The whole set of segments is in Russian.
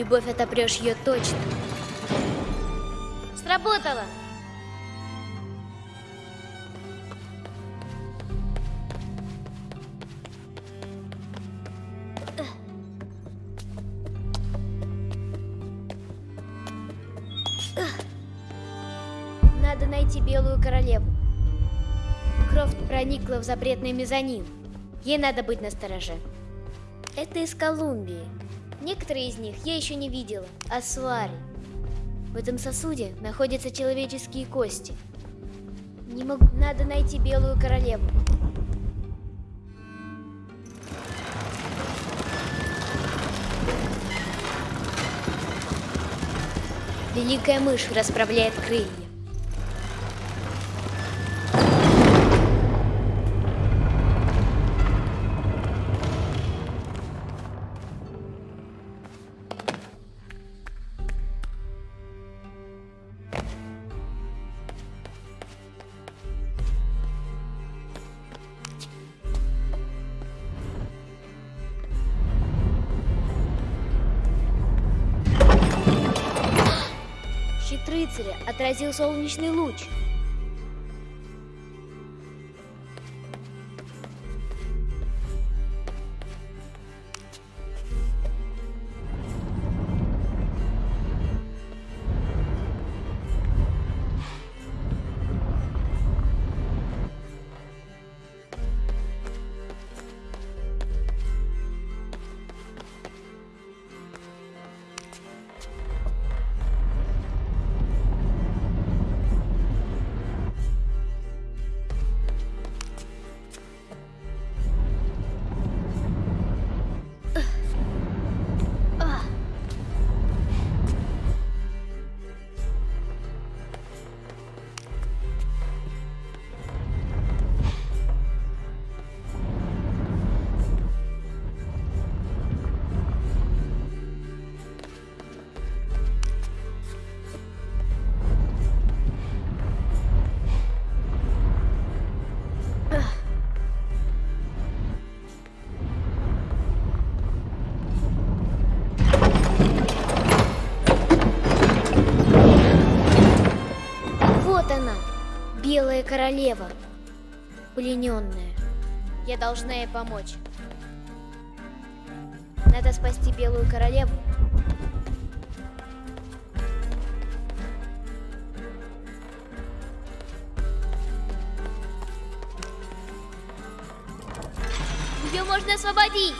Любовь отопрешь ее точно. Сработало! Надо найти Белую Королеву. Крофт проникла в запретный мезонин. Ей надо быть настороже. Это из Колумбии. Некоторые из них я еще не видела. Асуары. В этом сосуде находятся человеческие кости. Не могу... Надо найти Белую Королеву. Великая мышь расправляет крылья. Солнечный луч. Королева, плененная. Я должна ей помочь. Надо спасти Белую Королеву. Ее можно освободить!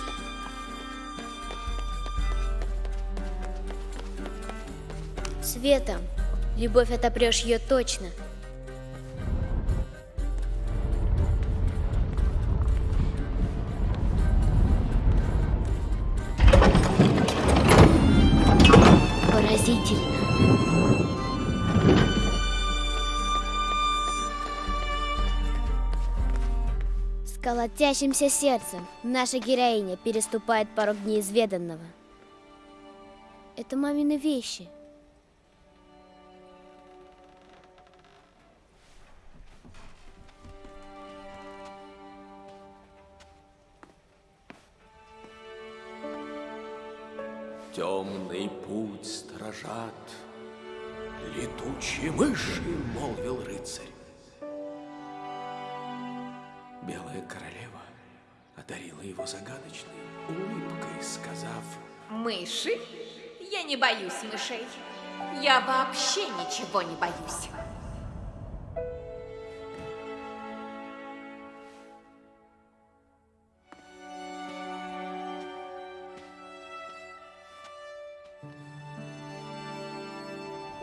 Светом. Любовь отопрешь ее точно. Колотящимся сердцем наша героиня переступает порог неизведанного. Это мамины вещи. Темный путь стражат летучие мыши, молвил рыцарь. Белая королева одарила его загадочной улыбкой, сказав, Мыши? Я не боюсь мышей. Я вообще ничего не боюсь.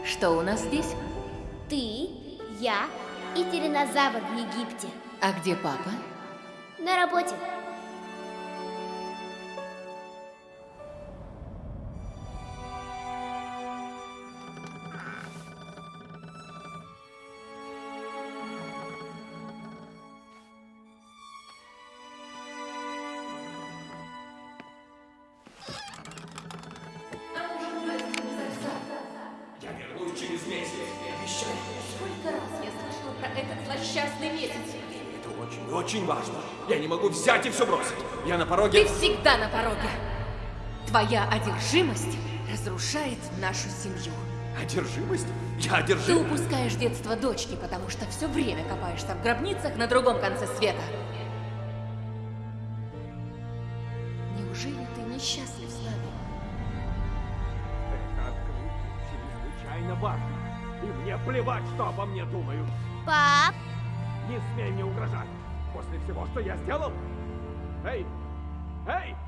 Что у нас здесь? Ты, я и тиранозавр в Египте. А где папа? На работе. На Ты пороге... всегда на пороге. Твоя одержимость разрушает нашу семью. Одержимость? Я Ты одержим. упускаешь детство дочки, потому что все время копаешься в гробницах на другом конце света. Неужели ты несчастлив с нами? Это открытие чрезвычайно важно. И мне плевать, что обо мне думают. Пап, Не смей мне угрожать. После всего, что я сделал. Эй! Эй!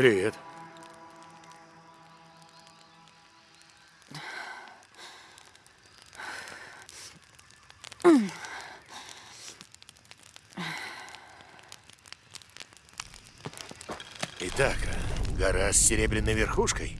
Привет. Итак, гора с серебряной верхушкой.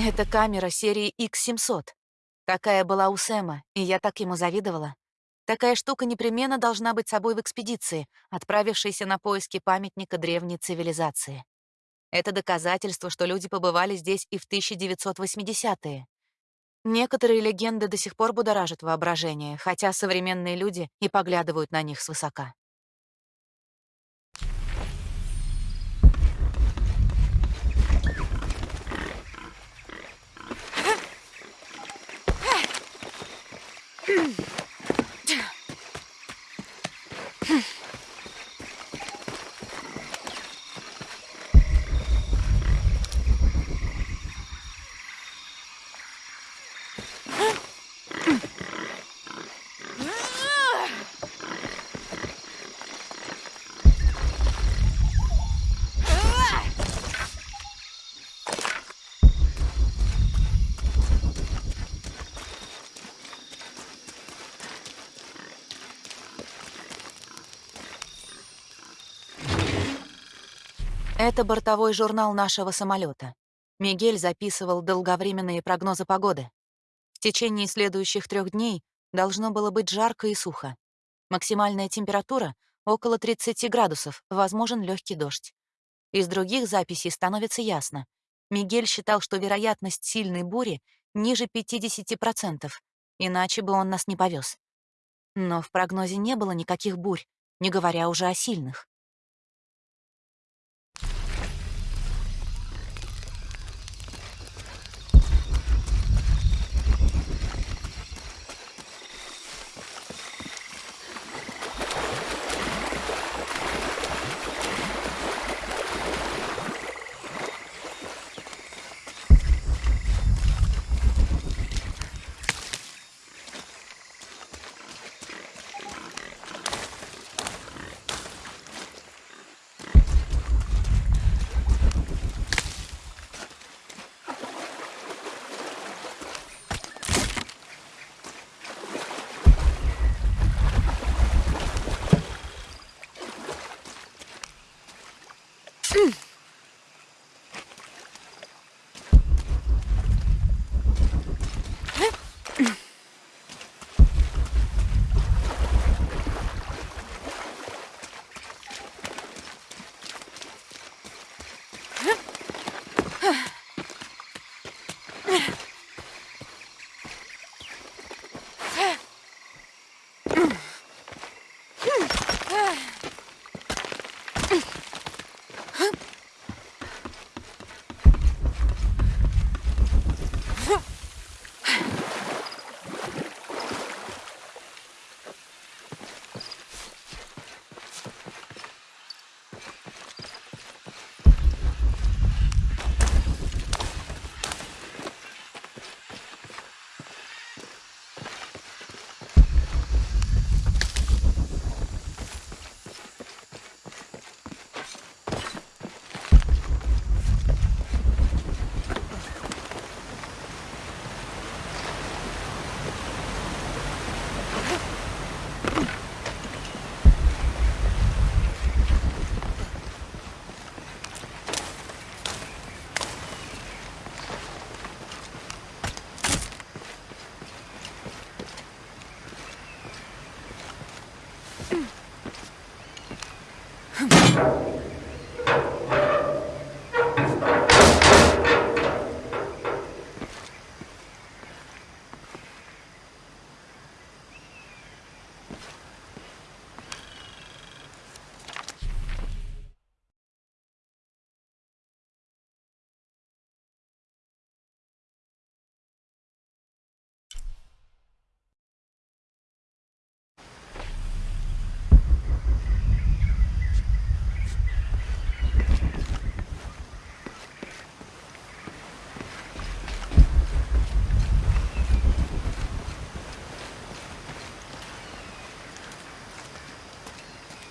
Это камера серии X700. Такая была у Сэма, и я так ему завидовала. Такая штука непременно должна быть собой в экспедиции, отправившейся на поиски памятника древней цивилизации. Это доказательство, что люди побывали здесь и в 1980-е. Некоторые легенды до сих пор будоражат воображение, хотя современные люди и поглядывают на них свысока. Это бортовой журнал нашего самолета. Мигель записывал долговременные прогнозы погоды. В течение следующих трех дней должно было быть жарко и сухо. Максимальная температура — около 30 градусов, возможен легкий дождь. Из других записей становится ясно. Мигель считал, что вероятность сильной бури ниже 50%, иначе бы он нас не повез. Но в прогнозе не было никаких бурь, не говоря уже о сильных.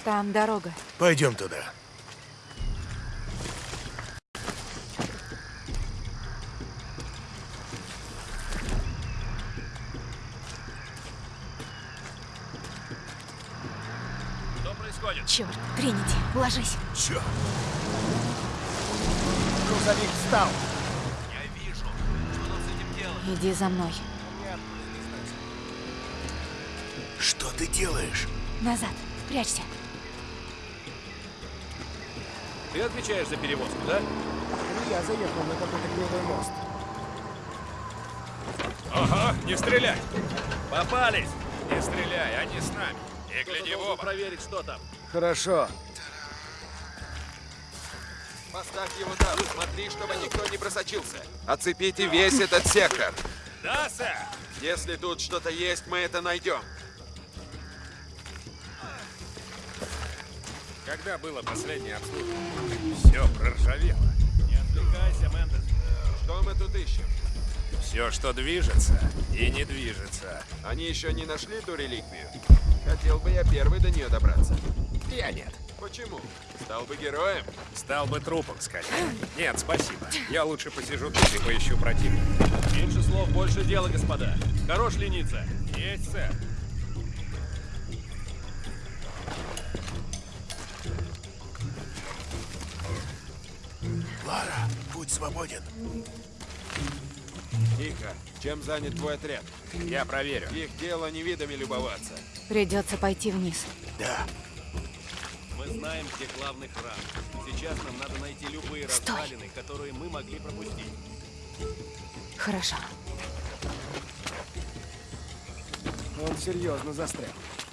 Там дорога. Пойдем туда. Что происходит? Черт, Тринити, ложись. Чё? Грузовик встал. Я вижу. Иди за мной. Что ты делаешь? Назад. Прячься. Ты отвечаешь за перевозку, да? Я заехал на какой-то кривой мост. Ага, не стрелять! Попались! Не стреляй, они с нами. И гляди в оба. проверить, что там. Хорошо. Поставь его там. Смотри, чтобы никто не просочился. Оцепите весь этот сектор. Да, сэр! Если тут что-то есть, мы это найдем. Когда было последнее обслуживание? Все проржавело. Не отвлекайся, Мендес. Что мы тут ищем? Все, что движется и не движется. Они еще не нашли ту реликвию? Хотел бы я первый до нее добраться. Я нет. Почему? Стал бы героем? Стал бы трупом скорее. Нет, спасибо. Я лучше посижу тут и поищу противника. Меньше слов, больше дела, господа. Хорош лениться. Есть, сэр. Путь свободен. Тихо. Чем занят твой отряд? Я проверю. Их дело не видами любоваться. Придется пойти вниз. Да, Мы знаем, где главный храм. Сейчас нам надо найти любые Стой. развалины, которые мы могли пропустить. Хорошо. Он серьезно застрял.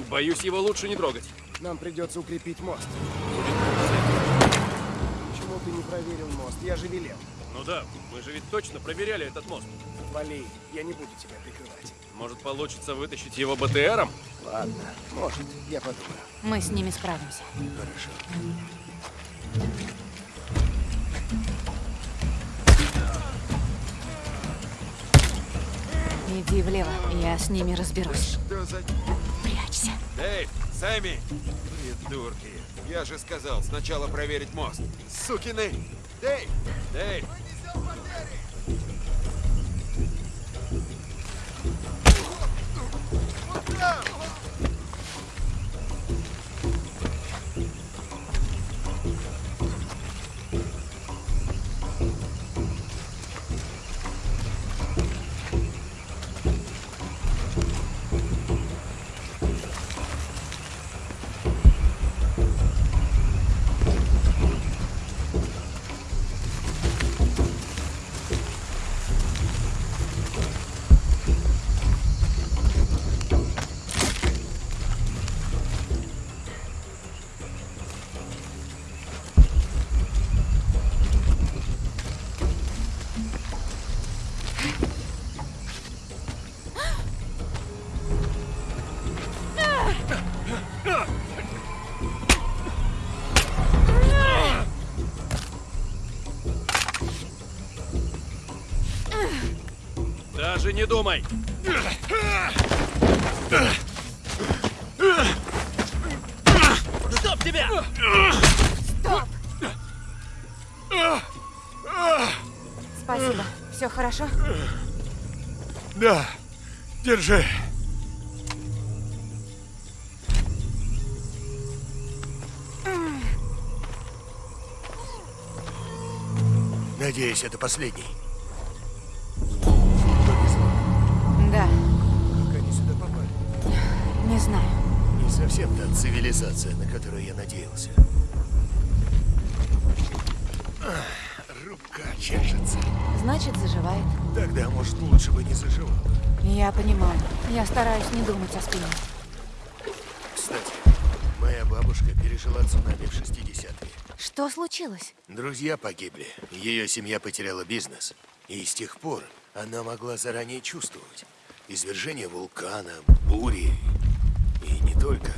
Боюсь, его лучше не трогать. Нам придется укрепить мост. Проверил мост? Я же велел. Ну да, мы же ведь точно проверяли этот мост. Вали, я не буду тебя прикрывать. Может, получится вытащить его БТРом? Ладно, может, я подумаю. Мы с ними справимся. хорошо. Иди влево, я с ними разберусь. Что за... Прячься. Эй, Сэмми! Придурки. Я же сказал, сначала проверить мост. Сукины! Дэйв! Дэйв! Не думай! Стоп тебя! Спасибо. Все хорошо? Да, держи. Надеюсь, это последний. Цивилизация, на которую я надеялся. Ах, рука чешется. Значит, заживает. Тогда, может, лучше бы не заживал. Я понимаю. Я стараюсь не думать о спине. Кстати, моя бабушка пережила цунами в 60-е. Что случилось? Друзья погибли, ее семья потеряла бизнес. И с тех пор она могла заранее чувствовать. Извержение вулкана, бури. И не только.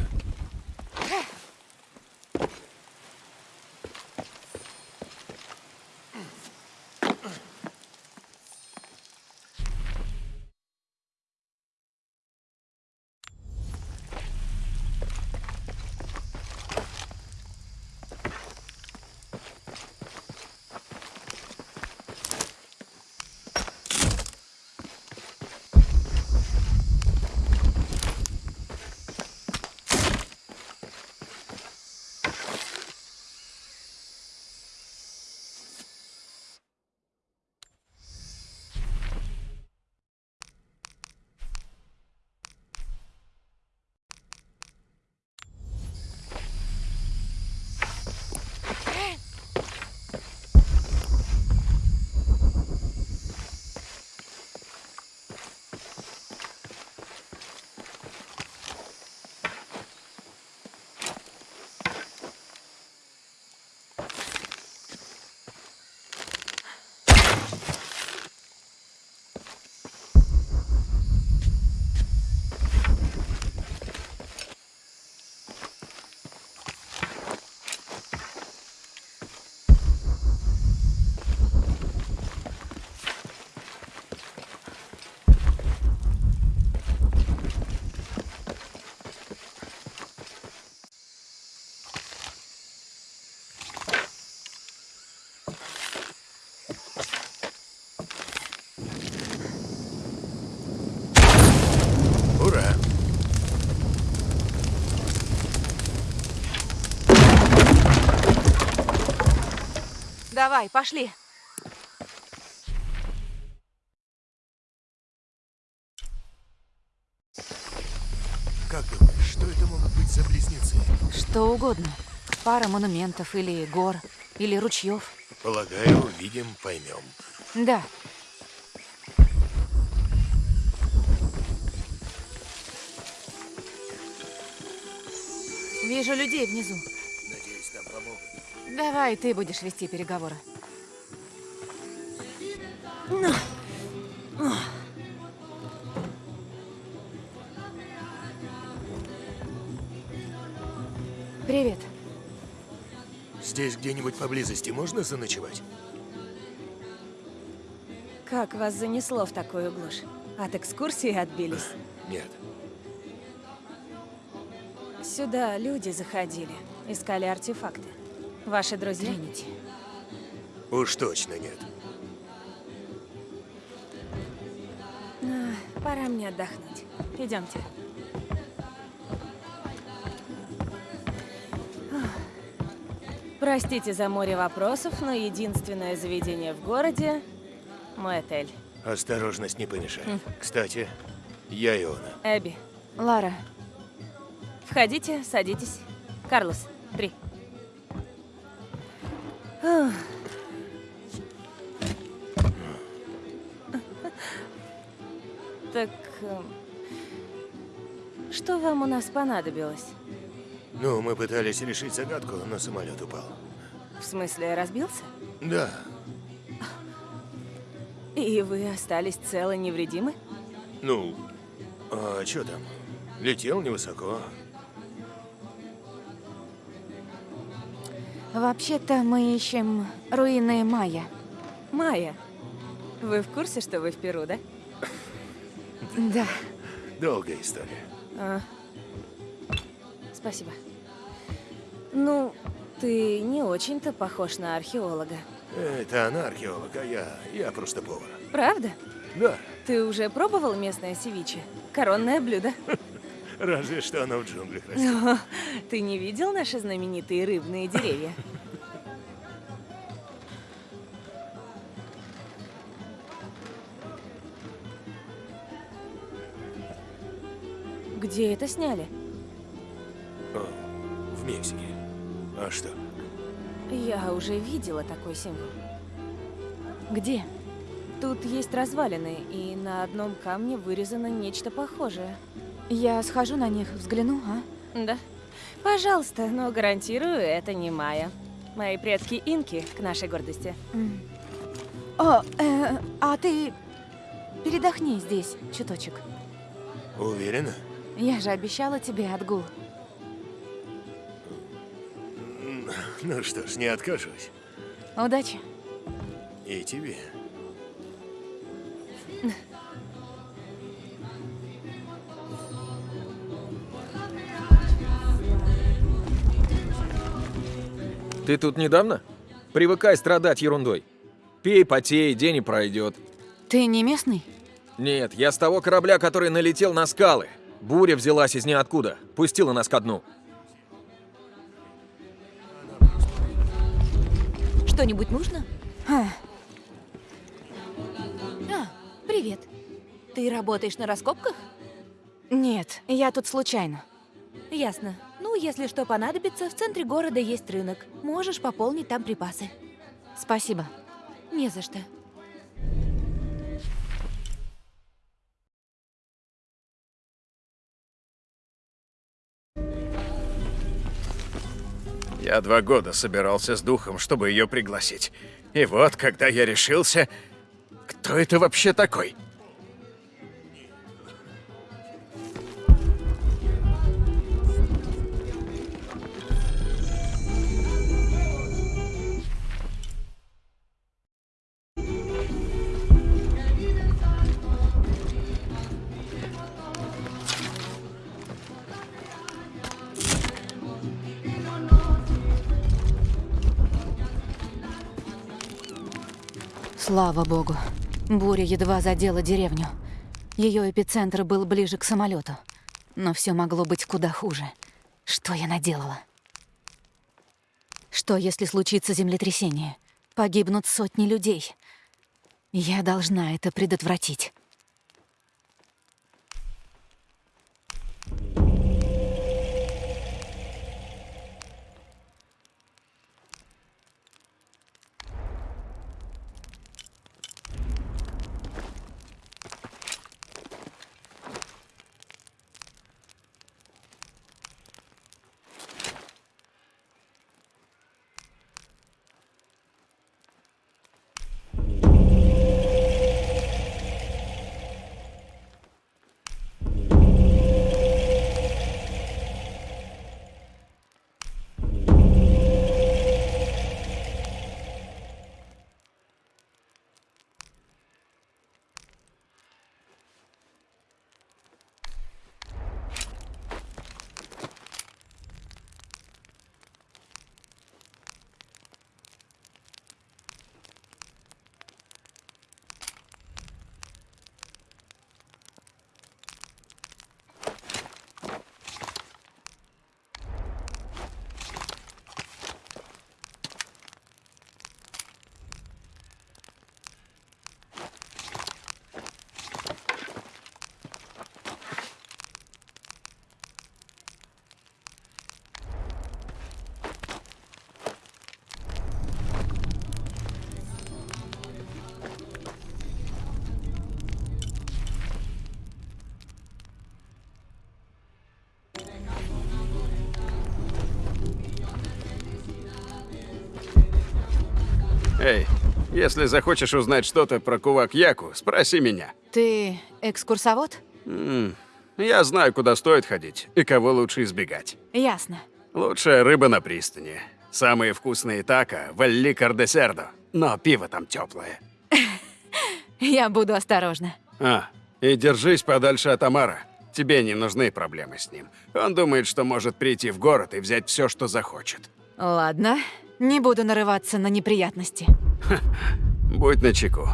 Давай, пошли. Как думаешь, что это могут быть за близнецы? Что угодно. Пара монументов или гор, или ручьев. Полагаю, увидим, поймем. Да. Вижу людей внизу. Давай, ты будешь вести переговоры. Привет. Здесь где-нибудь поблизости можно заночевать? Как вас занесло в такую глушь? От экскурсии отбились? Нет. Сюда люди заходили, искали артефакты. Ваши друзья? Тринити. Уж точно нет. А, пора мне отдохнуть. Идемте. Простите за море вопросов, но единственное заведение в городе – мой отель. Осторожность не помешает. Кстати, я Иона. Эбби, Лара, входите, садитесь. Карлос, три. У нас понадобилось? Ну, мы пытались решить загадку, но самолет упал. В смысле, разбился? Да, И вы остались целы невредимы? ну, а что там? Летел невысоко. вообще-то мы ищем руины Майя. Майя, вы в курсе, что вы в Перу, да? Да. Долгая история. А. Спасибо. Ну, ты не очень-то похож на археолога. Это она археолог, а я, я просто повар. Правда? Да, Ты уже пробовал местное севиче? Коронное блюдо. разве что оно в джунглях растет. О, Ты не видел наши знаменитые рыбные деревья? Где это сняли? А что? Я уже видела такой символ. Где? Тут есть развалины, и на одном камне вырезано нечто похожее. Я схожу на них, взгляну, а? Да. Пожалуйста, но гарантирую, это не Майя. Мои предки инки, к нашей гордости. О, э, а ты передохни здесь чуточек. Уверена? Я же обещала тебе отгул. Ну что ж, не откажусь. Удачи. И тебе. Ты тут недавно? Привыкай страдать ерундой. Пей, потей, день и пройдет. Ты не местный? Нет, я с того корабля, который налетел на скалы. Буря взялась из ниоткуда, пустила нас ко дну. Что-нибудь нужно? А, А, привет. Ты работаешь на раскопках? нет, я тут случайно. Ясно. Ну, если что понадобится, в центре города есть рынок. Можешь пополнить там припасы. Спасибо. Не за что. Я два года собирался с духом, чтобы ее пригласить. И вот, когда я решился... Кто это вообще такой? Слава богу. Буря едва задела деревню. Ее эпицентр был ближе к самолету. Но все могло быть куда хуже. Что я наделала? Что, если случится землетрясение? погибнут сотни людей. Я должна это предотвратить. Эй, если захочешь узнать что-то про кувак Яку, спроси меня. Ты экскурсовод? М, Я знаю, куда стоит ходить и кого лучше избегать. Ясно. Лучшая рыба на пристани. Самые вкусные тако в Элли Кардесердо. Но пиво там теплое. Я буду осторожна. А, и держись подальше от Амара. Тебе не нужны проблемы с ним. Он думает, что может прийти в город и взять все, что захочет. Ладно, не буду нарываться на неприятности. Будь начеку.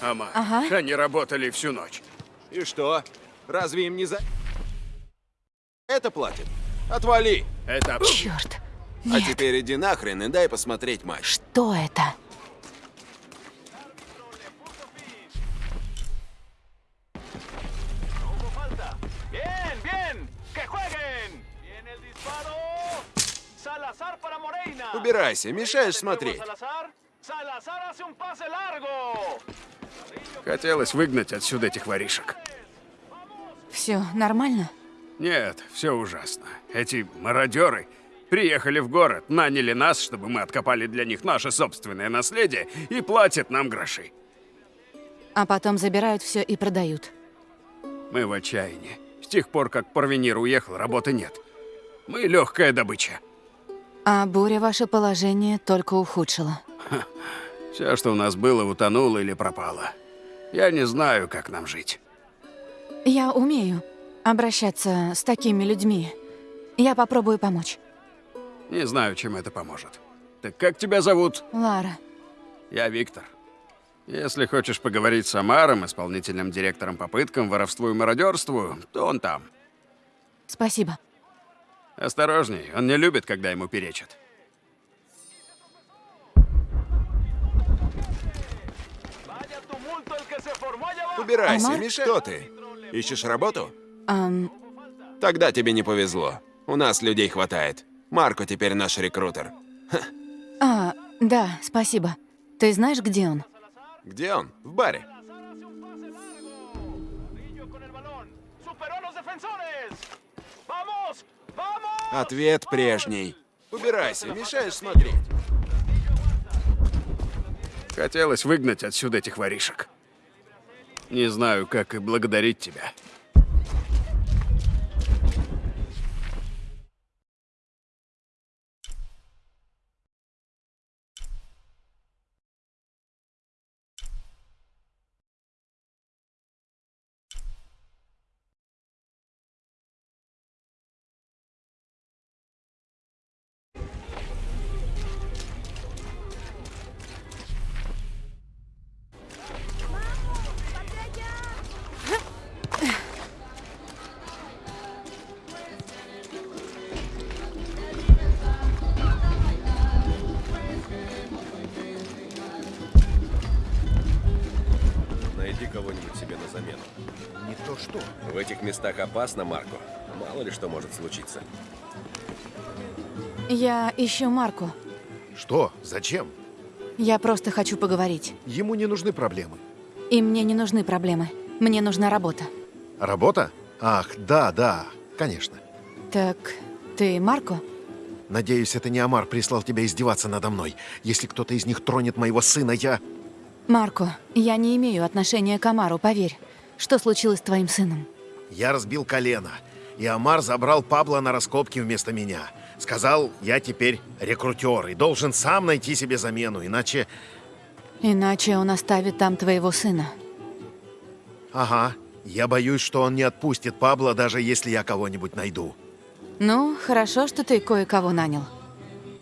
Ама, Ага. они работали всю ночь. И что? Разве им не за... Это платит? Отвали! Это... Черт. А теперь иди нахрен и дай посмотреть матч. Что это? Убирайся, мешаешь смотреть. Хотелось выгнать отсюда этих воришек. Все нормально? Нет, все ужасно. Эти мародеры приехали в город, наняли нас, чтобы мы откопали для них наше собственное наследие и платят нам гроши. А потом забирают все и продают. Мы в отчаянии. С тех пор, как Порвенир уехал, работы нет. Мы легкая добыча. А буря ваше положение только ухудшила. Все, что у нас было, утонуло или пропало. Я не знаю, как нам жить. Я умею обращаться с такими людьми. Я попробую помочь. Не знаю, чем это поможет. Так как тебя зовут? Лара, Я Виктор. Если хочешь поговорить с Амаром, исполнительным директором по пыткам, воровству и мародерству, то он там. спасибо. Осторожней, он не любит, когда ему перечат. Убирайся, Амар? мешай. Кто ты? Ищешь работу? Ам, Тогда тебе не повезло. У нас людей хватает. Марко теперь наш рекрутер. а, да, спасибо. Ты знаешь, где он? Где он? В баре. Ответ прежний. Убирайся, мешаешь смотреть. Хотелось выгнать отсюда этих воришек. Не знаю, как и благодарить тебя. Этих местах опасно, Марко. Мало ли что может случиться. Я ищу Марку. Что? Зачем? Я просто хочу поговорить. Ему не нужны проблемы. И мне не нужны проблемы. Мне нужна работа. Работа? Ах, да, да, конечно. Так, ты Марко? Надеюсь, это не Амар прислал тебя издеваться надо мной. Если кто-то из них тронет моего сына, я... Марко, я не имею отношения к Амару, поверь. Что случилось с твоим сыном? Я разбил колено, и Амар забрал Пабло на раскопки вместо меня. Сказал, я теперь рекрутер и должен сам найти себе замену, иначе... Иначе он оставит там твоего сына. Ага, я боюсь, что он не отпустит Пабло, даже если я кого-нибудь найду. Ну, хорошо, что ты кое-кого нанял.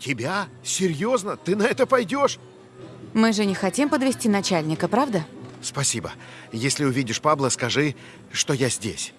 Тебя? Серьезно? Ты на это пойдешь? Мы же не хотим подвести начальника, правда? Спасибо. Если увидишь Пабло, скажи, что я здесь.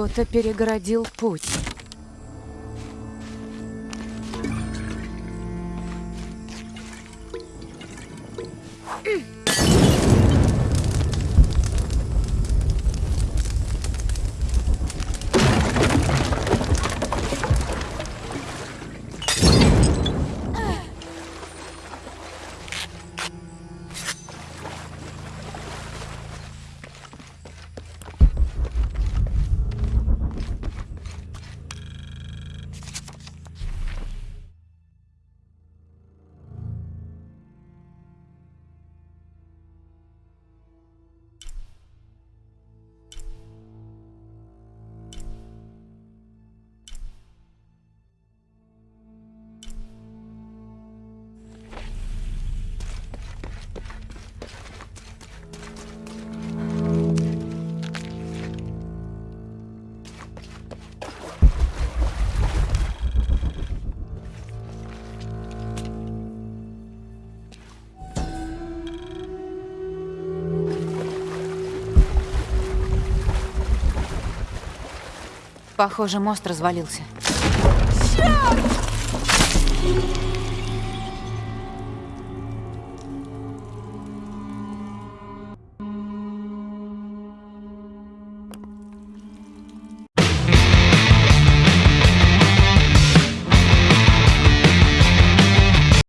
Кто-то перегородил путь. Похоже, мост развалился. Черт!